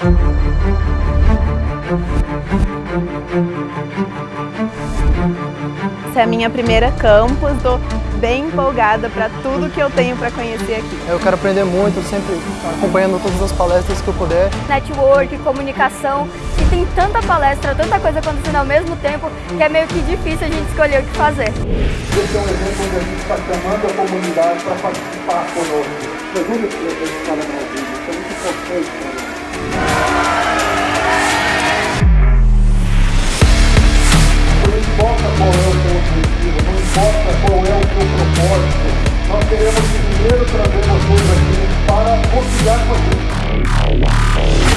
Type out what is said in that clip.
Essa é a minha primeira campus, estou bem empolgada para tudo que eu tenho para conhecer aqui. Eu quero aprender muito, sempre acompanhando todas as palestras que eu puder. Network, comunicação, e tem tanta palestra, tanta coisa acontecendo ao mesmo tempo, que é meio que difícil a gente escolher o que fazer. Esse é um exemplo onde a gente está chamando a comunidade para participar conosco. Segunda que a gente fala na vida, isso é muito importante qual é o seu propósito, nós queremos primeiro trazer vocês aqui para confiar com gente.